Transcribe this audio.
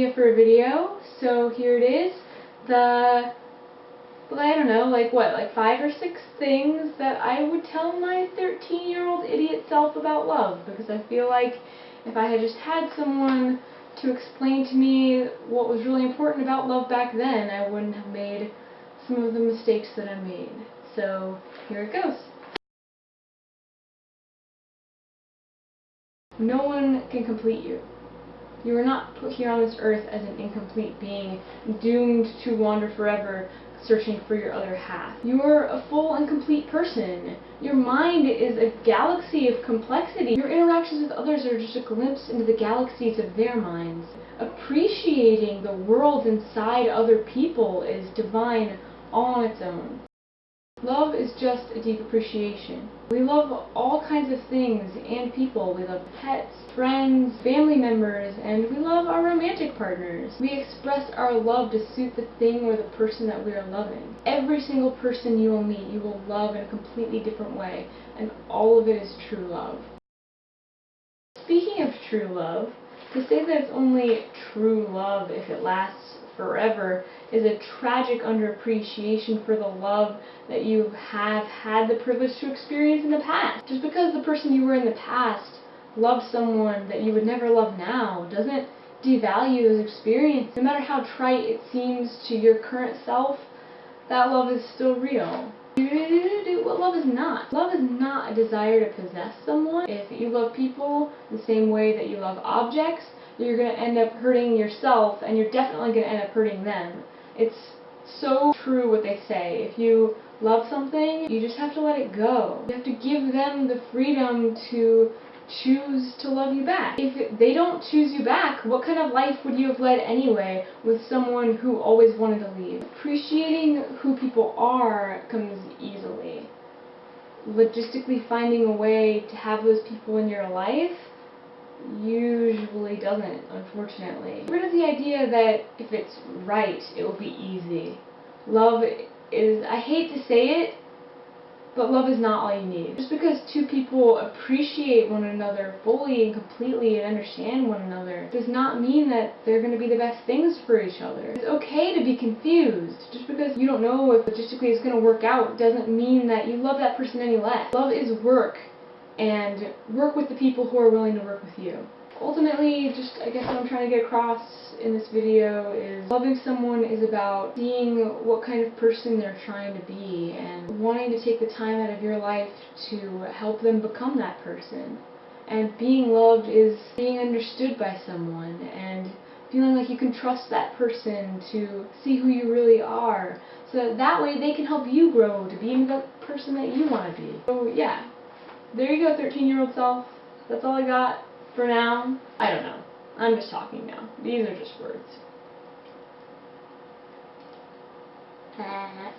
idea for a video, so here it is. The, well, I don't know, like what, like five or six things that I would tell my 13-year-old idiot self about love, because I feel like if I had just had someone to explain to me what was really important about love back then, I wouldn't have made some of the mistakes that I made. So, here it goes. No one can complete you. You were not put here on this earth as an incomplete being, doomed to wander forever, searching for your other half. You are a full and complete person. Your mind is a galaxy of complexity. Your interactions with others are just a glimpse into the galaxies of their minds. Appreciating the world inside other people is divine all on its own. Love is just a deep appreciation. We love all kinds of things and people. We love pets, friends, family members, and we love our romantic partners. We express our love to suit the thing or the person that we are loving. Every single person you will meet, you will love in a completely different way, and all of it is true love. Speaking of true love, to say that it's only true love if it lasts forever is a tragic underappreciation for the love that you have had the privilege to experience in the past. Just because the person you were in the past loved someone that you would never love now doesn't devalue those experiences. No matter how trite it seems to your current self, that love is still real. What love is not. Love is not a desire to possess someone. If you love people the same way that you love objects, you're going to end up hurting yourself and you're definitely going to end up hurting them. It's so true what they say. If you love something, you just have to let it go. You have to give them the freedom to choose to love you back. If they don't choose you back, what kind of life would you have led anyway with someone who always wanted to leave? Appreciating who people are comes easily. Logistically finding a way to have those people in your life usually doesn't, unfortunately. Rid of the idea that if it's right, it will be easy. Love is, I hate to say it, but love is not all you need. Just because two people appreciate one another fully and completely and understand one another does not mean that they're going to be the best things for each other. It's okay to be confused. Just because you don't know if logistically it's going to work out doesn't mean that you love that person any less. Love is work and work with the people who are willing to work with you. Ultimately, just I guess what I'm trying to get across in this video is loving someone is about seeing what kind of person they're trying to be and wanting to take the time out of your life to help them become that person. And being loved is being understood by someone and feeling like you can trust that person to see who you really are so that, way they can help you grow to being the person that you want to be. So yeah, there you go, 13 year old self. That's all I got for now. I don't know. I'm just talking now. These are just words. Uh-huh.